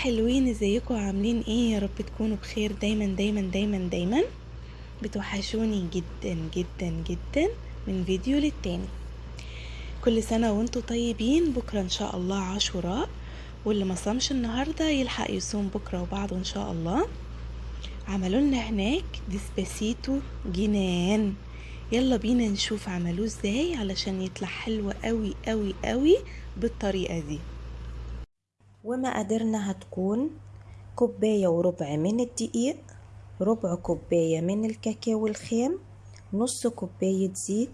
حلوين ازيكم عاملين إيه؟ يا رب تكونوا بخير دايما دايما دايما دايما. بتوحشوني جدا جدا جدا من فيديو للتاني. كل سنة وانتوا طيبين. بكرة إن شاء الله عاشوراء. واللي ما صامش النهاردة يلحق يصوم بكرة وبعده إن شاء الله. عملوا لنا هناك ديسباسيتو جنان. يلا بينا نشوف عملوه إزاي علشان يطلع حلو قوي قوي قوي بالطريقة دي. ومقاديرنا هتكون كوباية وربع من الدقيق ربع كوباية من الكاكاو الخام نص كوباية زيت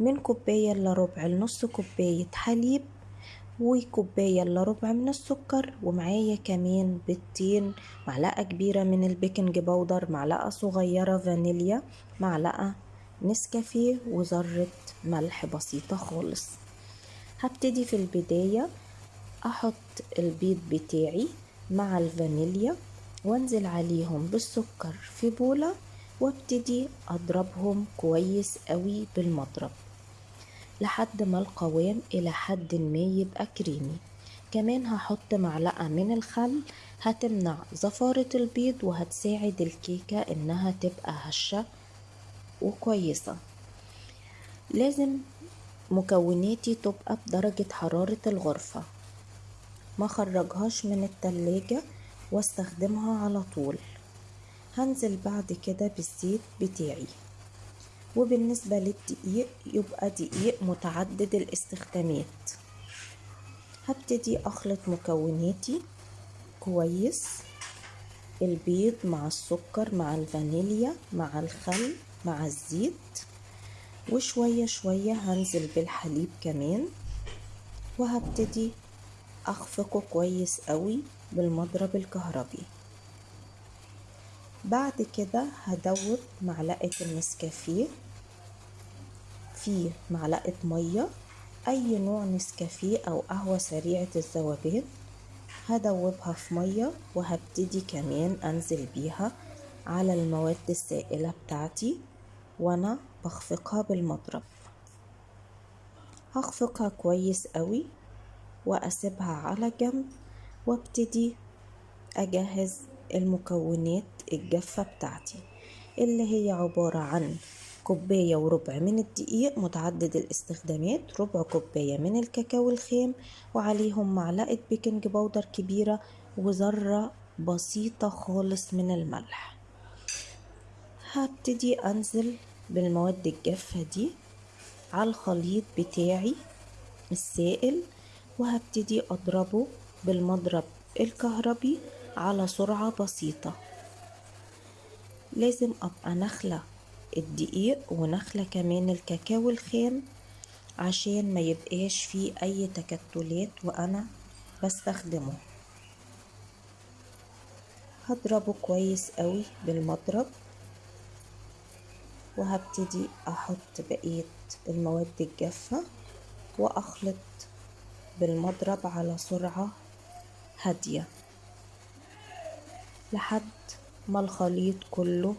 من كوباية إلا ربع لنص كوباية حليب وكوباية إلا ربع من السكر ومعايا كمان بيضتين معلقة كبيرة من ال baking powder معلقة صغيرة فانيليا معلقة نسكافيه وذرة ملح بسيطة خالص. هبتدي في البداية. أحط البيض بتاعي مع الفانيليا وأنزل عليهم بالسكر في بولة وأبتدي أضربهم كويس قوي بالمضرب لحد ما القوام إلى حد ما يبقى كريمي. كمان هحط معلقة من الخل هتمنع زفارة البيض وهتساعد الكيكة إنها تبقى هشة وكويسة. لازم مكوناتي تبقى بدرجة حرارة الغرفة. ما خرجهاش من التلاجة واستخدمها على طول. هنزل بعد كده بالزيت بتاعي. وبالنسبة للدقيق يبقى دقيق متعدد الاستخدامات. هبتدي أخلط مكوناتي. كويس. البيض مع السكر مع الفانيليا مع الخل مع الزيت. وشوية شوية هنزل بالحليب كمان. وهبتدي أخفقه كويس قوي بالمضرب الكهربي. بعد كده هدوب معلقة النسكافيه في معلقة مية أي نوع نسكافيه أو قهوة سريعة الذوبان هدوبها في مية وهبتدي كمان أنزل بيها على المواد السائلة بتاعتي وأنا بخفقها بالمضرب. هخفقها كويس قوي وأسيبها على جنب وابتدي أجهز المكونات الجافة بتاعتي اللي هي عبارة عن كوباية وربع من الدقيق متعدد الاستخدامات ربع كوباية من الكاكاو الخام وعليهم معلقة بيكنج باودر كبيرة وذرة بسيطة خالص من الملح. هبتدي أنزل بالمواد الجافة دي على الخليط بتاعي السائل. وهبتدي أضربه بالمضرب الكهربي على سرعة بسيطة. لازم أبقى نخلة الدقيق ونخلة كمان الكاكاو الخام عشان ما يبقاش فيه أي تكتلات وأنا بستخدمه. هضربه كويس قوي بالمضرب وهبتدي أحط بقية المواد الجافة وأخلط بالمضرب على سرعة هادية. لحد ما الخليط كله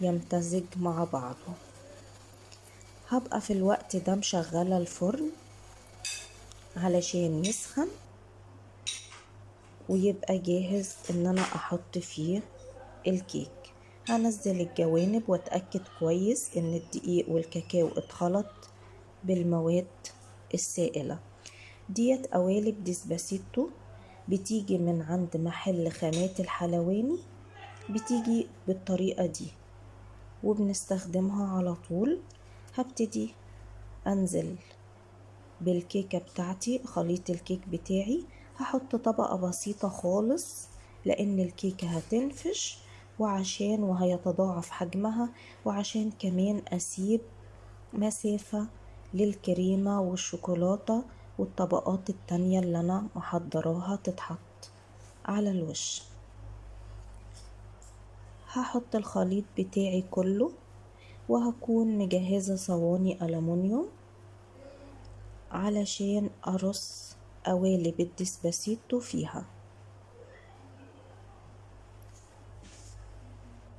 يمتزج مع بعضه. هبقى في الوقت ده مشغلة الفرن علشان يسخن ويبقى جاهز إن أنا أحط فيه الكيك. هنزل الجوانب وأتأكد كويس إن الدقيق والكاكاو اتخلط بالمواد السائلة. ديت قوالب ديسباسيتو بتيجي من عند محل خامات الحلواني بتيجي بالطريقة دي. وبنستخدمها على طول. هبتدي أنزل بالكيكة بتاعتي خليط الكيك بتاعي. هحط طبقة بسيطة خالص لأن الكيكة هتنفش وعشان وهيتضاعف حجمها وعشان كمان أسيب مسافة للكريمة والشوكولاتة. والطبقات التانية اللي أنا محضراها تتحط على الوش. هحط الخليط بتاعي كله وهكون مجهزة صواني ألمونيوم علشان أرص قوالب الديسباسيتو فيها.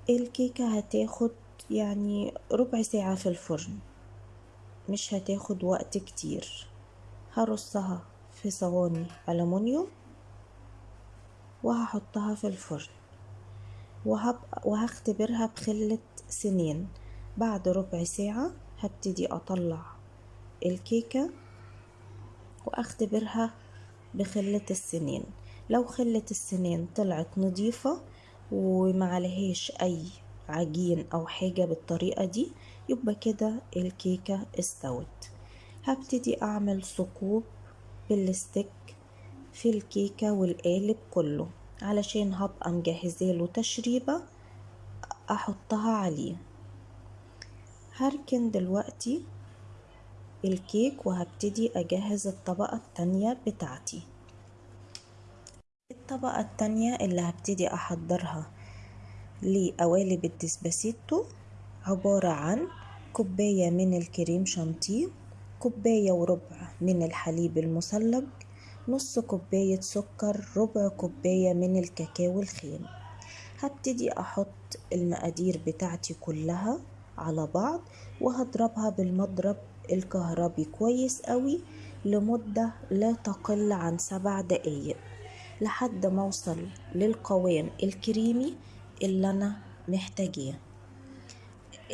الكيكة هتاخد يعني ربع ساعة في الفرن مش هتاخد وقت كتير. هرصها في صواني ألمونيوم وهحطها في الفرن وهختبرها بخلة سنين. بعد ربع ساعة هبتدي أطلع الكيكة وأختبرها بخلة السنين. لو خلة السنين طلعت نظيفة ومعلهاش أي عجين أو حاجة بالطريقة دي يبقى كده الكيكة استوت. هبتدي أعمل ثقوب بالستيك في الكيكة والقالب كله علشان هبقى مجهزاله تشريبة أحطها عليه. هركن دلوقتي الكيك وهبتدي أجهز الطبقة التانية بتاعتي. الطبقة التانية اللي هبتدي أحضرها لقوالب الديسباسيتو عبارة عن كوباية من الكريم شانتيه كوباية وربع من الحليب المثلج نص كوباية سكر ربع كوباية من الكاكاو الخام. هبتدي أحط المقادير بتاعتي كلها على بعض وهضربها بالمضرب الكهربي كويس قوي لمدة لا تقل عن سبع دقايق لحد ما أوصل للقوام الكريمي اللي أنا محتاجاه.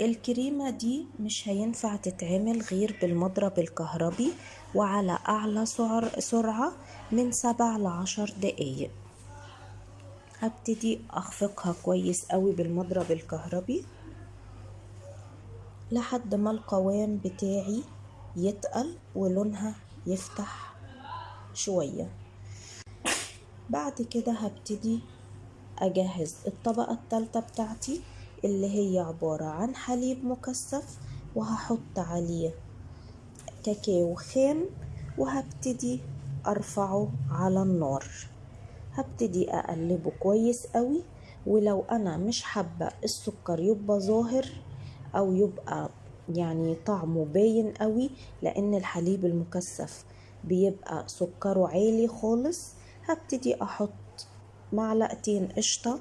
الكريمة دي مش هينفع تتعمل غير بالمضرب الكهربي وعلى أعلى سعر سرعة من سبع لعشر دقايق. هبتدي أخفقها كويس قوي بالمضرب الكهربي لحد ما القوام بتاعي يتقل ولونها يفتح شوية. بعد كده هبتدي أجهز الطبقة التالتة بتاعتي. اللي هي عبارة عن حليب مكثف وهحط عليه كاكاو خام وهبتدي أرفعه على النار. هبتدي أقلبه كويس قوي ولو أنا مش حابة السكر يبقى ظاهر أو يبقى يعني طعمه باين قوي لأن الحليب المكثف بيبقى سكره عالي خالص. هبتدي أحط معلقتين قشطة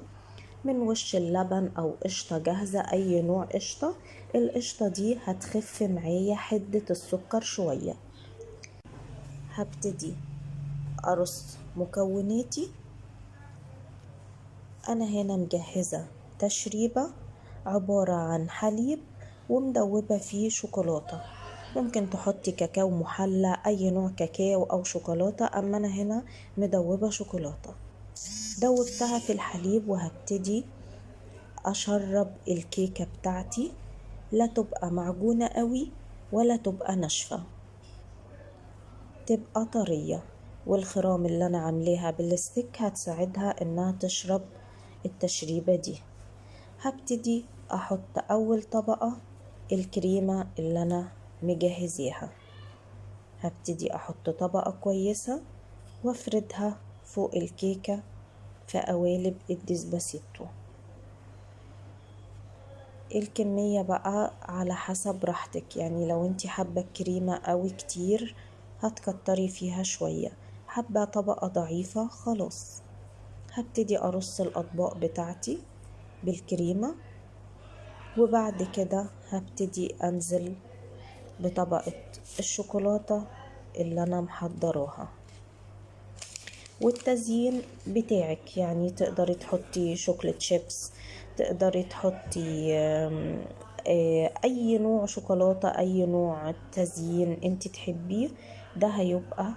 من وش اللبن أو قشطة جاهزة أي نوع قشطة. القشطة دي هتخف معايا حدة السكر شوية. هبتدي. أرص مكوناتي. أنا هنا مجهزة تشريبة عبارة عن حليب ومدوبة فيه شوكولاتة. ممكن تحطي كاكاو محلى أي نوع كاكاو أو شوكولاتة أما أنا هنا مدوبة شوكولاتة. دوبتها في الحليب وهبتدي أشرب الكيكة بتاعتي. لا تبقى معجونة قوي ولا تبقى ناشفة. تبقى طرية. والخرام اللي أنا عاملاها بال stick هتساعدها إنها تشرب التشريبة دي. هبتدي أحط أول طبقة الكريمة اللي أنا مجهزاها هبتدي أحط طبقة كويسة وأفردها فوق الكيكة في قوالب الديسباسيتو الكمية بقى على حسب راحتك. يعني لو انتي حابة الكريمة قوي كتير هتكتري فيها شوية. حابة طبقة ضعيفة خلاص. هبتدي أرص الأطباق بتاعتي بالكريمة وبعد كده هبتدي أنزل بطبقة الشوكولاتة اللي أنا محضراها. والتزيين بتاعك. يعني تقدري تحطي شوكليت شيبس تقدري تحطي أي نوع شوكولاتة أي نوع تزيين أنت تحبيه ده هيبقى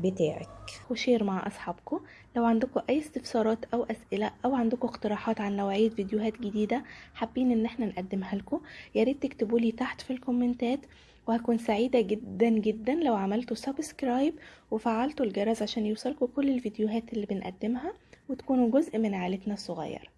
بتاعك. و share مع أصحابكم لو عندكم أي استفسارات أو أسئلة أو عندكم اقتراحات عن نوعية فيديوهات جديدة حابين إن إحنا نقدمها لكم ياريت تكتبوا لي تحت في الكومنتات. وهكون سعيدة جدا جدا لو عملتوا subscribe وفعلتوا الجرس عشان يوصلكوا كل الفيديوهات اللي بنقدمها وتكونوا جزء من عائلتنا الصغيرة.